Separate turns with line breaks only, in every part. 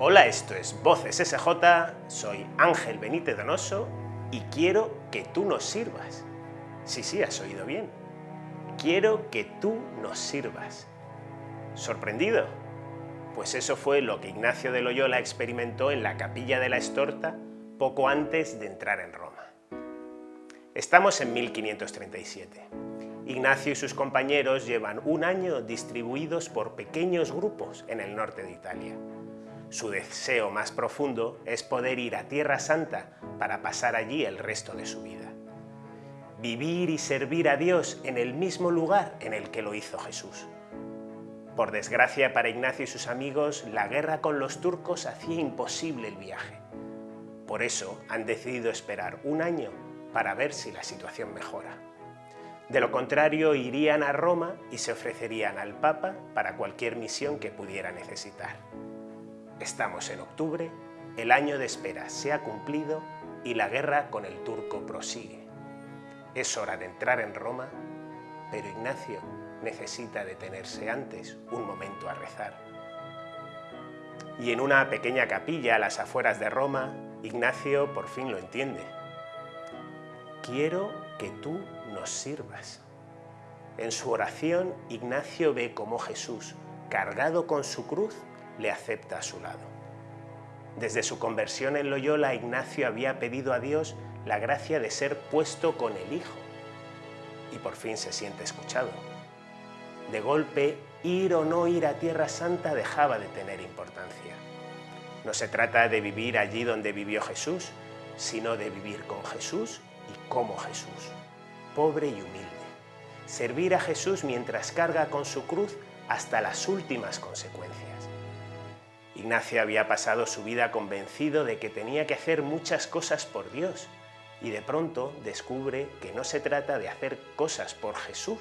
Hola, esto es Voces SJ, soy Ángel Benítez Donoso y quiero que tú nos sirvas. Sí, sí, has oído bien. Quiero que tú nos sirvas. ¿Sorprendido? Pues eso fue lo que Ignacio de Loyola experimentó en la capilla de la Estorta poco antes de entrar en Roma. Estamos en 1537. Ignacio y sus compañeros llevan un año distribuidos por pequeños grupos en el norte de Italia. Su deseo más profundo es poder ir a Tierra Santa para pasar allí el resto de su vida. Vivir y servir a Dios en el mismo lugar en el que lo hizo Jesús. Por desgracia para Ignacio y sus amigos, la guerra con los turcos hacía imposible el viaje. Por eso han decidido esperar un año para ver si la situación mejora. De lo contrario, irían a Roma y se ofrecerían al Papa para cualquier misión que pudiera necesitar. Estamos en octubre, el año de espera se ha cumplido y la guerra con el turco prosigue. Es hora de entrar en Roma, pero Ignacio necesita detenerse antes un momento a rezar. Y en una pequeña capilla a las afueras de Roma, Ignacio por fin lo entiende. Quiero que tú nos sirvas. En su oración, Ignacio ve cómo Jesús, cargado con su cruz, le acepta a su lado. Desde su conversión en Loyola, Ignacio había pedido a Dios la gracia de ser puesto con el Hijo. Y por fin se siente escuchado. De golpe, ir o no ir a Tierra Santa dejaba de tener importancia. No se trata de vivir allí donde vivió Jesús, sino de vivir con Jesús y como Jesús, pobre y humilde. Servir a Jesús mientras carga con su cruz hasta las últimas consecuencias. Ignacio había pasado su vida convencido de que tenía que hacer muchas cosas por Dios y de pronto descubre que no se trata de hacer cosas por Jesús,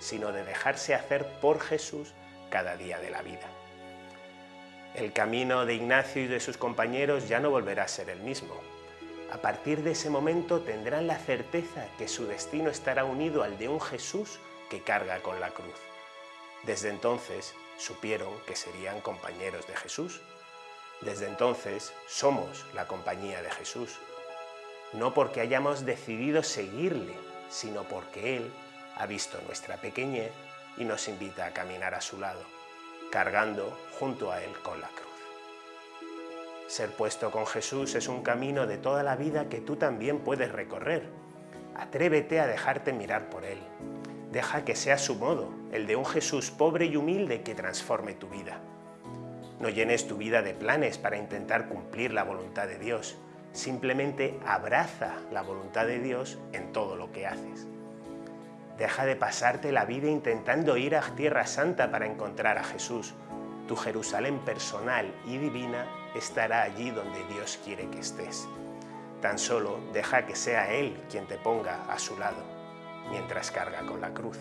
sino de dejarse hacer por Jesús cada día de la vida. El camino de Ignacio y de sus compañeros ya no volverá a ser el mismo. A partir de ese momento tendrán la certeza que su destino estará unido al de un Jesús que carga con la cruz. Desde entonces supieron que serían compañeros de Jesús. Desde entonces somos la compañía de Jesús. No porque hayamos decidido seguirle, sino porque Él ha visto nuestra pequeñez y nos invita a caminar a su lado, cargando junto a Él con la cruz. Ser puesto con Jesús es un camino de toda la vida que tú también puedes recorrer. Atrévete a dejarte mirar por Él. Deja que sea su modo, el de un Jesús pobre y humilde que transforme tu vida. No llenes tu vida de planes para intentar cumplir la voluntad de Dios. Simplemente abraza la voluntad de Dios en todo lo que haces. Deja de pasarte la vida intentando ir a Tierra Santa para encontrar a Jesús. Tu Jerusalén personal y divina estará allí donde Dios quiere que estés. Tan solo deja que sea Él quien te ponga a su lado mientras carga con la cruz.